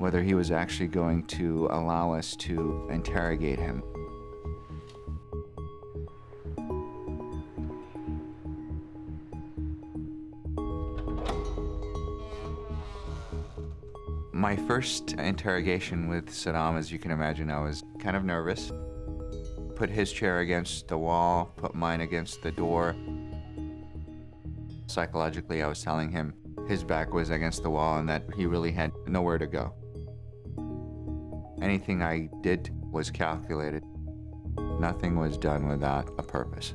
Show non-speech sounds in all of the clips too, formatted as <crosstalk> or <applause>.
whether he was actually going to allow us to interrogate him. My first interrogation with Saddam, as you can imagine, I was kind of nervous. Put his chair against the wall, put mine against the door. Psychologically, I was telling him his back was against the wall and that he really had nowhere to go. Anything I did was calculated. Nothing was done without a purpose.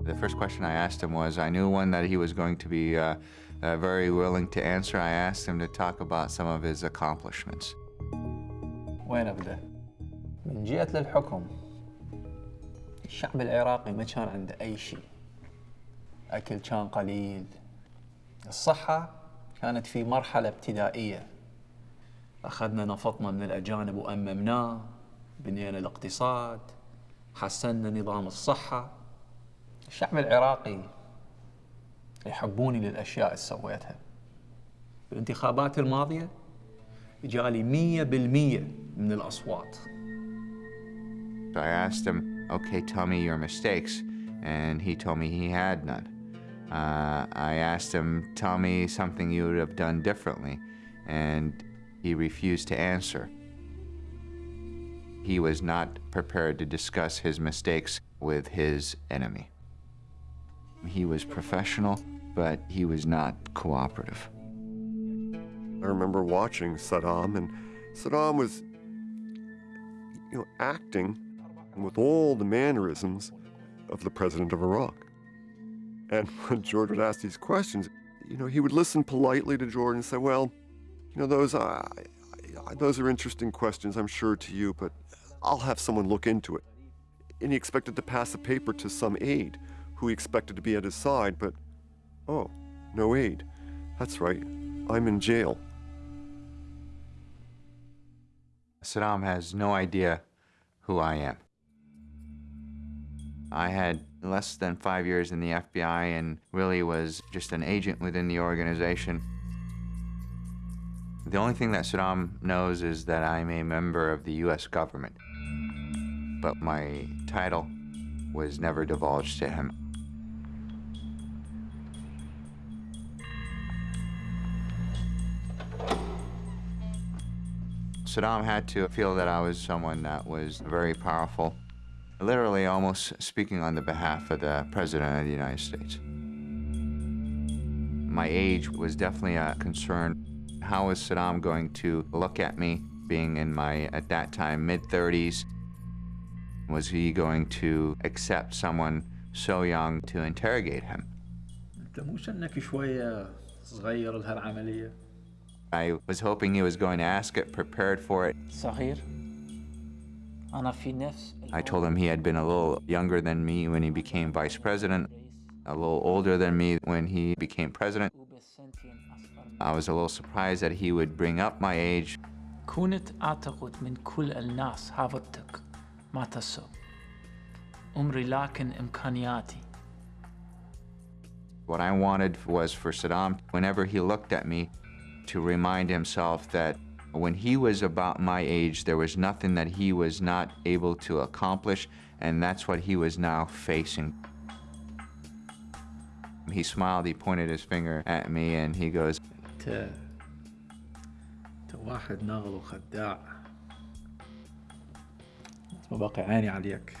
The first question I asked him was, I knew one that he was going to be uh, uh, very willing to answer. I asked him to talk about some of his accomplishments. وين ابدا؟ من جيت للحكم الشعب العراقي ما كان عنده اي شيء. اكل كان قليل. الصحة كانت في مرحلة ابتدائية. أخذنا نفطنا من الأجانب وأممناه، بنينا الاقتصاد، حسنا نظام الصحة. الشعب العراقي يحبوني للأشياء اللي سويتها. بالانتخابات الماضية جالي مية بالمية من الأصوات I asked him, okay, tell me your mistakes. And he told me he had none. Uh, I asked him, tell me something you would have done differently. And he refused to answer. He was not prepared to discuss his mistakes with his enemy. He was professional, but he was not cooperative. I remember watching Saddam, and Saddam was, you know, acting with all the mannerisms of the president of Iraq. And <laughs> when George would ask these questions, you know, he would listen politely to George and say, "Well, you know, those uh, those are interesting questions, I'm sure to you, but I'll have someone look into it." And he expected to pass a paper to some aide, who he expected to be at his side, but oh, no aide. That's right, I'm in jail. Saddam has no idea who I am. I had less than five years in the FBI and really was just an agent within the organization. The only thing that Saddam knows is that I'm a member of the U.S. government, but my title was never divulged to him. Saddam had to feel that I was someone that was very powerful, literally almost speaking on the behalf of the President of the United States. My age was definitely a concern. How is Saddam going to look at me being in my, at that time, mid 30s? Was he going to accept someone so young to interrogate him? I was hoping he was going to ask it, prepared for it. I told him he had been a little younger than me when he became vice president, a little older than me when he became president. وبالسنتين أصغر I was a little surprised that he would bring up my age. كنت أعتقد من كل الناس حافظتك ما تسب عمري لكن إمكانياتي What I wanted was for Saddam, whenever he looked at me, to remind himself that when he was about my age, there was nothing that he was not able to accomplish, and that's what he was now facing. He smiled, he pointed his finger at me, and he goes, انت انت واحد ناغل وخداع ما بقي عيني عليك